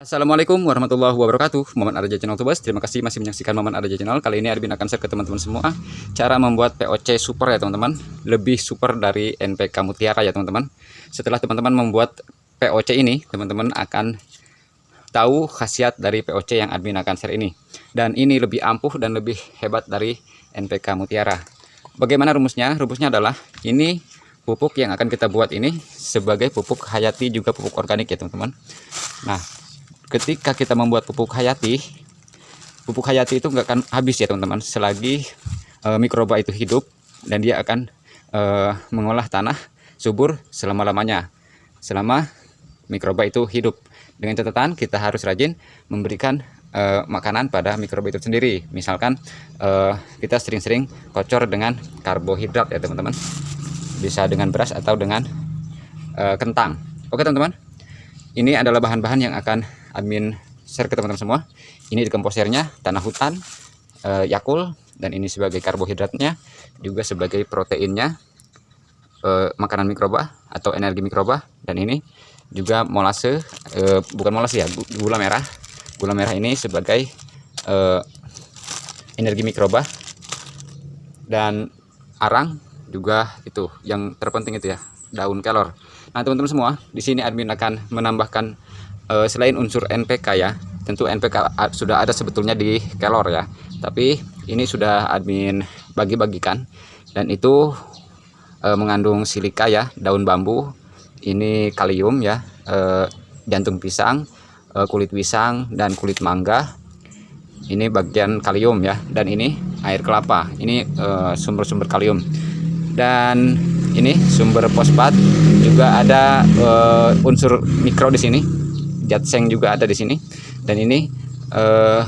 Assalamualaikum warahmatullahi wabarakatuh. Maman Arja Channel Tubas Terima kasih masih menyaksikan Maman Arja Channel Kali ini Arbin akan share ke teman-teman semua Cara membuat POC super ya teman-teman. Lebih super dari NPK Mutiara ya teman-teman. Setelah teman-teman membuat POC ini Teman-teman akan tahu khasiat dari POC yang admin akan share ini. Dan ini lebih ampuh dan lebih hebat dari NPK Mutiara. Bagaimana rumusnya? Rumusnya adalah Ini pupuk yang akan kita buat ini sebagai pupuk hayati juga pupuk organik ya teman-teman. Nah ketika kita membuat pupuk hayati pupuk hayati itu nggak akan habis ya teman-teman. Selagi e, mikroba itu hidup dan dia akan e, mengolah tanah subur selama-lamanya. Selama mikroba itu hidup. Dengan catatan kita harus rajin memberikan e, makanan pada mikroba itu sendiri. Misalkan e, kita sering-sering kocor dengan karbohidrat ya teman-teman. Bisa dengan beras atau dengan e, kentang. Oke teman-teman. Ini adalah bahan-bahan yang akan admin share ke teman-teman semua. Ini di komposernya tanah hutan eh, yakul dan ini sebagai karbohidratnya juga sebagai proteinnya eh, makanan mikroba atau energi mikroba. Dan ini juga molase eh, bukan molase ya gula merah. Gula merah ini sebagai eh, energi mikroba. Dan arang juga itu yang terpenting itu ya daun kelor. Nah teman-teman semua di sini admin akan menambahkan uh, selain unsur NPK ya tentu NPK sudah ada sebetulnya di kelor ya. Tapi ini sudah admin bagi-bagikan dan itu uh, mengandung silika ya daun bambu ini kalium ya uh, jantung pisang uh, kulit pisang dan kulit mangga. Ini bagian kalium ya dan ini air kelapa. Ini sumber-sumber kalium. Dan ini sumber fosfat juga ada uh, unsur mikro di sini jatseng juga ada di sini. Dan ini uh,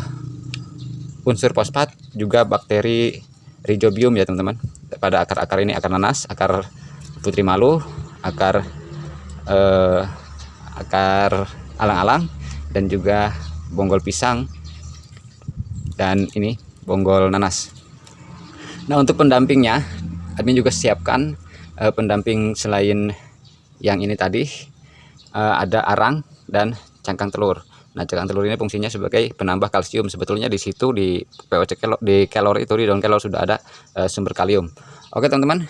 unsur fosfat juga bakteri rhizobium ya teman-teman. Pada akar-akar ini akar nanas akar putri malu akar uh, akar alang-alang dan juga bonggol pisang dan ini bonggol nanas. Nah untuk pendampingnya admin juga siapkan uh, pendamping selain yang ini tadi uh, ada arang dan cangkang telur. Nah, cangkang telur ini fungsinya sebagai penambah kalsium. Sebetulnya di situ di POC kelor, di kelor itu di daun kelor sudah ada uh, sumber kalium. Oke, teman-teman.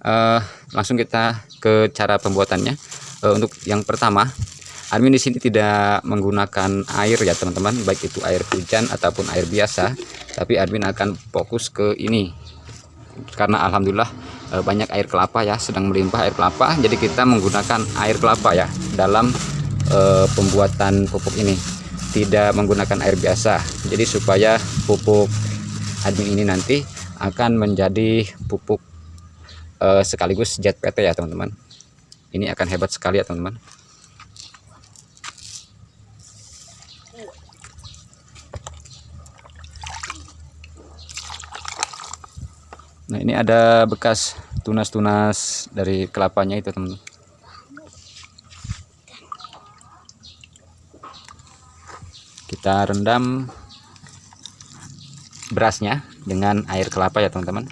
Uh, langsung kita ke cara pembuatannya. Uh, untuk yang pertama, admin di sini tidak menggunakan air ya, teman-teman, baik itu air hujan ataupun air biasa, tapi admin akan fokus ke ini. Karena alhamdulillah banyak air kelapa ya, sedang melimpah air kelapa, jadi kita menggunakan air kelapa ya dalam uh, pembuatan pupuk ini tidak menggunakan air biasa. Jadi supaya pupuk admin ini nanti akan menjadi pupuk uh, sekaligus jet PT ya teman-teman. Ini akan hebat sekali ya teman-teman. Nah ini ada bekas tunas-tunas dari kelapanya itu teman-teman kita rendam berasnya dengan air kelapa ya teman-teman.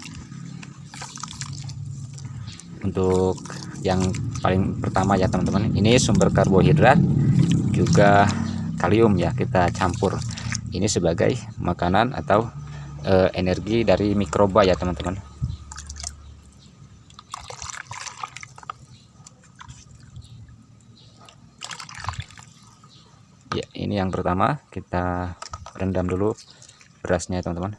Untuk yang paling pertama ya teman-teman. Ini sumber karbohidrat juga kalium ya kita campur. Ini sebagai makanan atau e, energi dari mikroba ya teman-teman ya ini yang pertama kita rendam dulu berasnya teman-teman.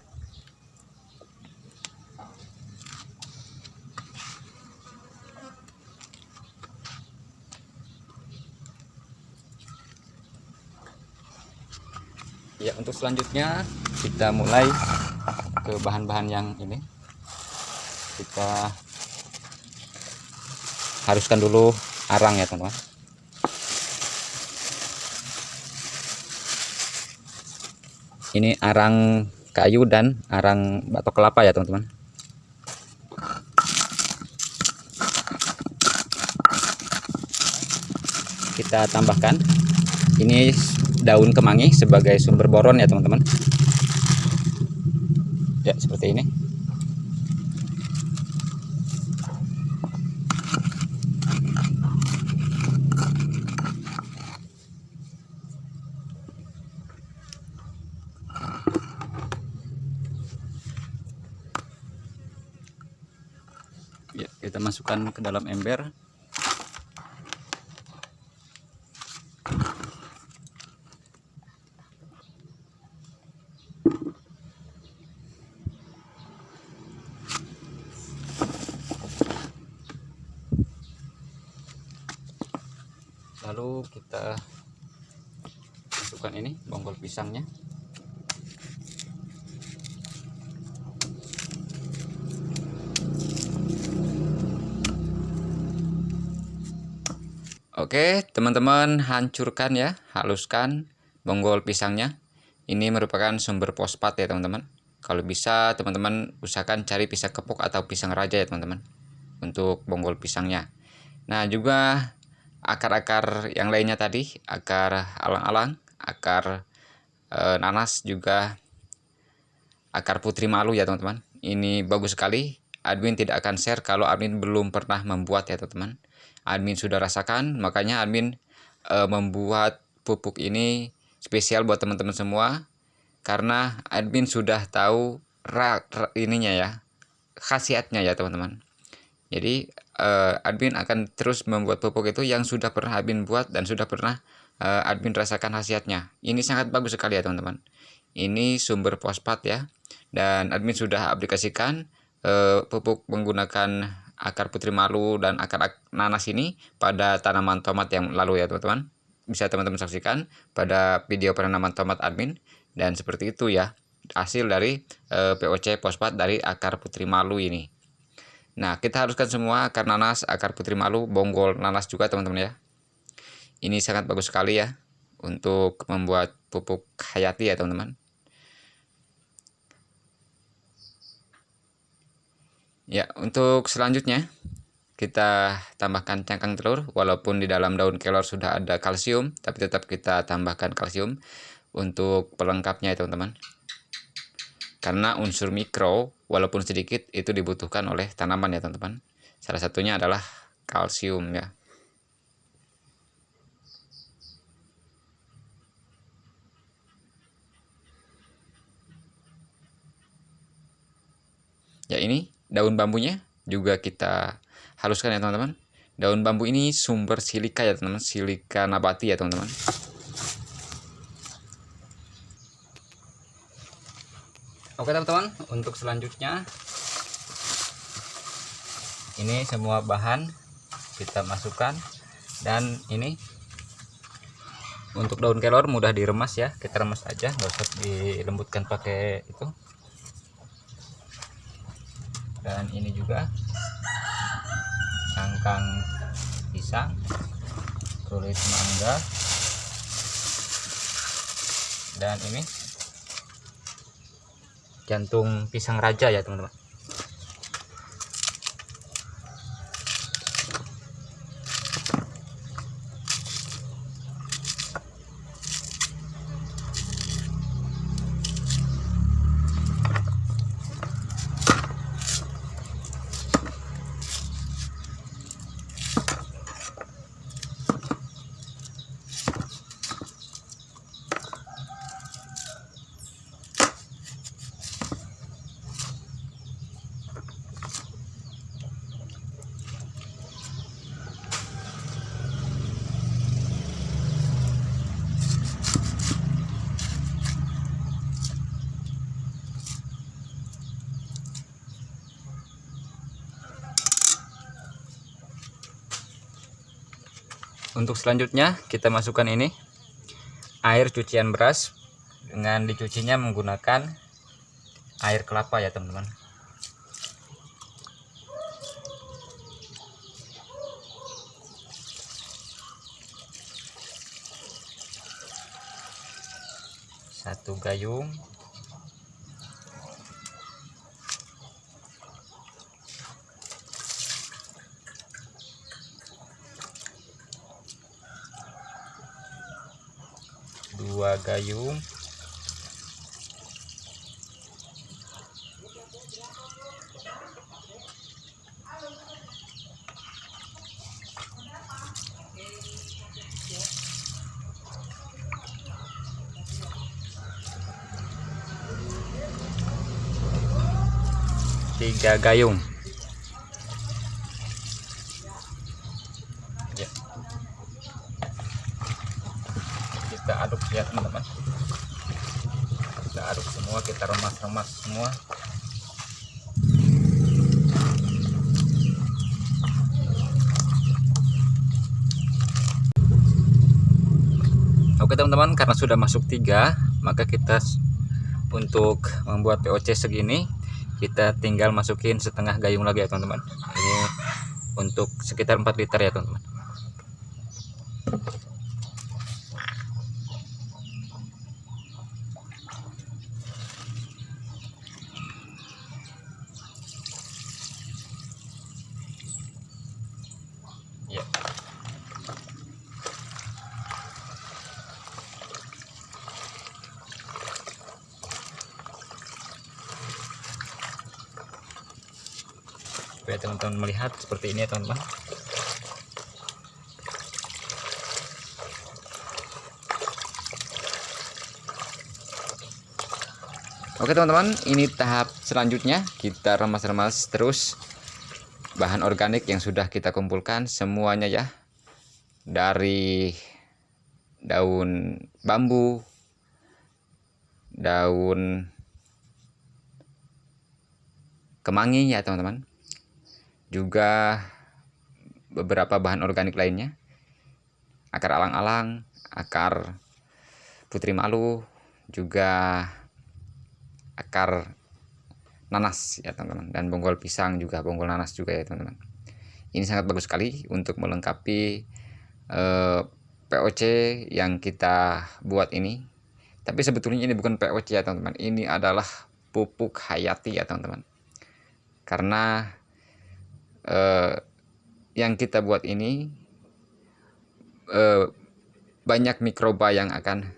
Ya untuk selanjutnya kita mulai ke bahan-bahan yang ini. Kita haruskan dulu arang ya teman-teman ini arang kayu dan arang batok kelapa ya teman-teman. Kita tambahkan. Ini daun kemangi sebagai sumber boron ya teman-teman. Ya seperti ini kita masukkan ke dalam ember. Lalu kita masukkan ini bonggol pisangnya Oke teman-teman hancurkan ya haluskan bonggol pisangnya. Ini merupakan sumber fosfat ya teman-teman. Kalau bisa teman-teman usahakan cari pisang kepuk atau pisang raja ya teman-teman untuk bonggol pisangnya. Nah juga akar-akar yang lainnya tadi akar alang-alang akar e, nanas juga akar putri malu ya teman-teman. Ini bagus sekali. Admin tidak akan share kalau admin belum pernah membuat ya teman-teman admin sudah rasakan makanya admin e, membuat pupuk ini spesial buat teman-teman semua karena admin sudah tahu rak, rak ininya ya khasiatnya ya teman-teman. Jadi e, admin akan terus membuat pupuk itu yang sudah pernah admin buat dan sudah pernah e, admin rasakan khasiatnya. Ini sangat bagus sekali ya teman-teman. Ini sumber fosfat ya dan admin sudah aplikasikan e, pupuk menggunakan akar putri malu dan akar nanas ini pada tanaman tomat yang lalu ya teman-teman. Bisa teman-teman saksikan pada video penanaman tomat admin. Dan seperti itu ya hasil dari e, eh, POC fosfat dari akar putri malu ini. Nah kita haruskan semua akar nanas akar putri malu bonggol nanas juga teman-teman ya. Ini sangat bagus sekali ya untuk membuat pupuk hayati ya teman-teman Ya, untuk selanjutnya kita tambahkan cangkang telur. Walaupun di dalam daun kelor sudah ada kalsium tapi tetap kita tambahkan kalsium untuk pelengkapnya ya teman-teman. Karena unsur mikro walaupun sedikit itu dibutuhkan oleh tanaman ya teman-teman. Salah satunya adalah kalsium ya. Ya ini daun bambunya juga kita haluskan ya teman-teman. Daun bambu ini sumber silika ya teman-teman. Silika nabati ya teman-teman. Oke teman-teman untuk selanjutnya ini semua bahan kita masukkan. Dan ini untuk daun kelor mudah diremas ya. Kita remas aja nggak usah dilembutkan pakai itu dan ini juga cangkang pisang kulit mangga dan ini jantung pisang raja ya teman-teman untuk selanjutnya kita masukkan ini. Air cucian beras dengan dicucinya menggunakan air kelapa ya teman-teman. Satu gayung gayung. Tiga gayung aduk ya teman-teman kita aduk semua kita remas-remas semua Oke teman-teman karena sudah masuk tiga maka kita untuk membuat POC segini kita tinggal masukin setengah gayung lagi ya teman-teman. Ini untuk sekitar 4 liter ya teman-teman supaya teman-teman melihat seperti ini ya teman-teman. Oke teman-teman ini tahap selanjutnya. Kita remas-remas terus bahan organik yang sudah kita kumpulkan semuanya ya. Dari daun bambu daun kemangi ya teman-teman juga beberapa bahan organik lainnya. Akar alang-alang akar putri malu juga akar nanas ya teman-teman. Dan bonggol pisang juga bonggol nanas juga ya teman-teman. Ini sangat bagus sekali untuk melengkapi eh, POC yang kita buat ini. Tapi sebetulnya ini bukan POC ya teman-teman. Ini adalah pupuk hayati ya teman-teman. Karena eh, yang kita buat ini eh, banyak mikroba yang akan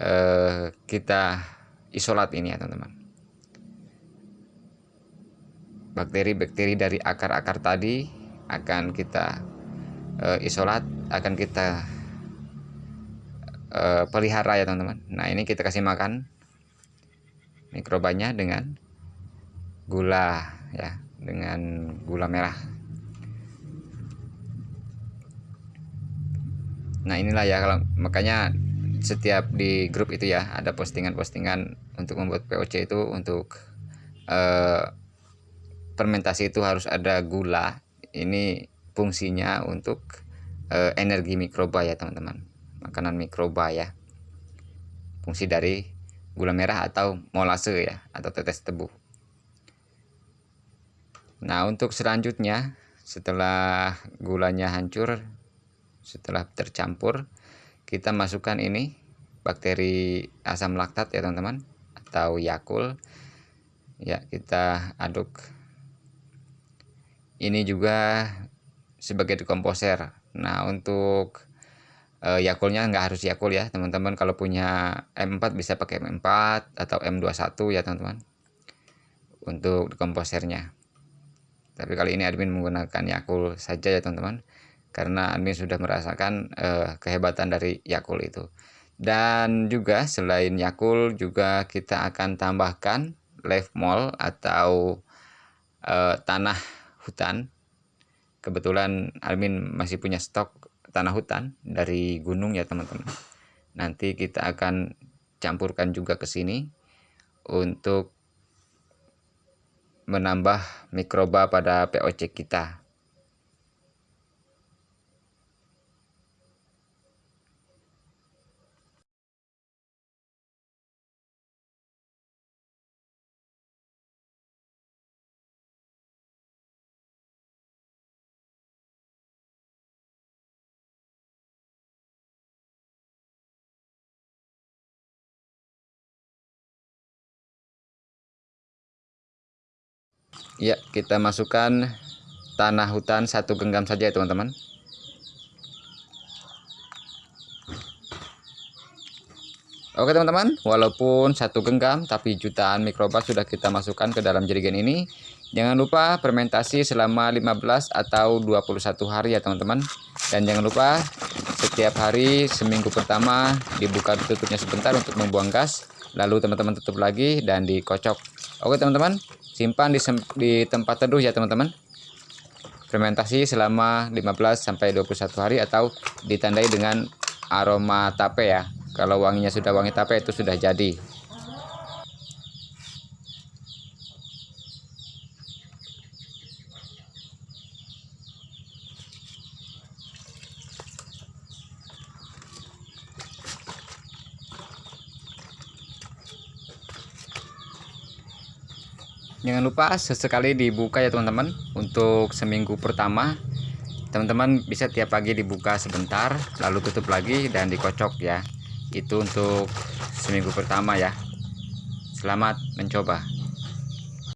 eh, kita isolat ini ya teman-teman. Bakteri-bakteri dari akar-akar tadi akan kita eh, isolat akan kita eh, pelihara ya teman-teman. Nah ini kita kasih makan mikrobanya dengan gula ya dengan gula merah. Nah inilah ya kalau makanya setiap di grup itu ya ada postingan-postingan untuk membuat POC itu untuk eh, fermentasi itu harus ada gula. Ini fungsinya untuk eh, energi mikroba ya teman-teman. Makanan mikroba ya. Fungsi dari gula merah atau molase ya atau tetes tebu Nah untuk selanjutnya setelah gulanya hancur setelah tercampur kita masukkan ini bakteri asam laktat ya teman-teman atau yakul ya kita aduk. Ini juga sebagai dekomposer. Nah untuk e, yakulnya nggak harus yakul ya teman-teman. Kalau punya M4 bisa pakai M4 atau M21 ya teman-teman. Untuk dekomposernya tapi kali ini admin menggunakan Yakul saja ya teman-teman. Karena admin sudah merasakan uh, kehebatan dari Yakul itu. Dan juga selain Yakul juga kita akan tambahkan live mall atau uh, tanah hutan. Kebetulan admin masih punya stok tanah hutan dari gunung ya teman-teman. Nanti kita akan campurkan juga ke sini untuk menambah mikroba pada POC kita. Ya kita masukkan tanah hutan satu genggam saja ya teman-teman Oke teman-teman, walaupun satu genggam tapi jutaan mikroba sudah kita masukkan ke dalam jerigen ini. Jangan lupa fermentasi selama 15 atau 21 hari ya teman-teman. Dan jangan lupa setiap hari seminggu pertama dibuka tutupnya sebentar untuk membuang gas. Lalu teman-teman tutup lagi dan dikocok. Oke teman-teman, simpan di, di tempat teduh ya teman-teman. Fermentasi selama 15 sampai 21 hari atau ditandai dengan aroma tape ya. Kalau wanginya sudah wangi tape itu sudah jadi jangan lupa sesekali dibuka ya teman-teman untuk seminggu pertama. Teman-teman bisa tiap pagi dibuka sebentar lalu tutup lagi dan dikocok ya. Itu untuk seminggu pertama ya. Selamat mencoba